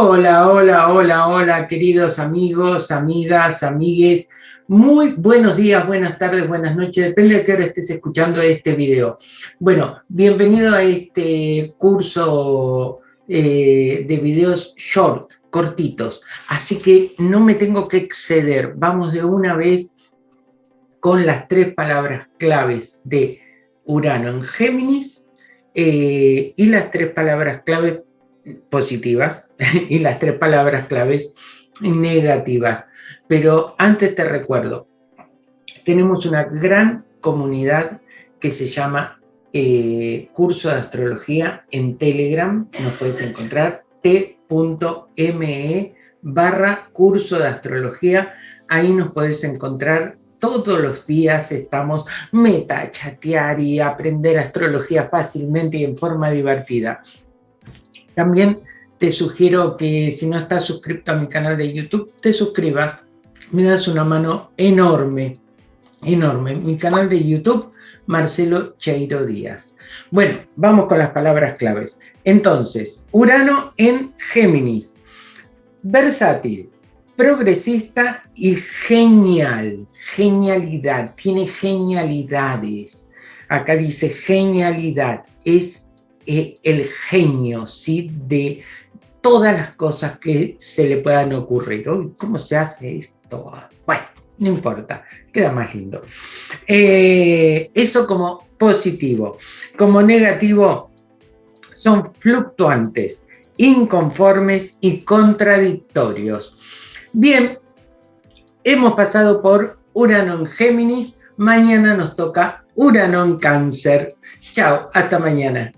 Hola, hola, hola, hola, queridos amigos, amigas, amigues. Muy buenos días, buenas tardes, buenas noches, depende de qué hora estés escuchando este video. Bueno, bienvenido a este curso eh, de videos short, cortitos. Así que no me tengo que exceder. Vamos de una vez con las tres palabras claves de Urano en Géminis eh, y las tres palabras claves positivas y las tres palabras claves negativas. Pero antes te recuerdo, tenemos una gran comunidad que se llama eh, Curso de Astrología en Telegram, nos puedes encontrar t.me barra curso de astrología, ahí nos puedes encontrar todos los días estamos meta chatear y aprender astrología fácilmente y en forma divertida. También te sugiero que si no estás suscrito a mi canal de YouTube, te suscribas. Me das una mano enorme, enorme. Mi canal de YouTube, Marcelo Cheiro Díaz. Bueno, vamos con las palabras claves. Entonces, Urano en Géminis. Versátil, progresista y genial. Genialidad, tiene genialidades. Acá dice genialidad, es el genio ¿sí? de todas las cosas que se le puedan ocurrir. ¿Cómo se hace esto? Bueno, no importa, queda más lindo. Eh, eso como positivo. Como negativo, son fluctuantes, inconformes y contradictorios. Bien, hemos pasado por Urano Géminis, mañana nos toca Urano Cáncer. Chao, hasta mañana.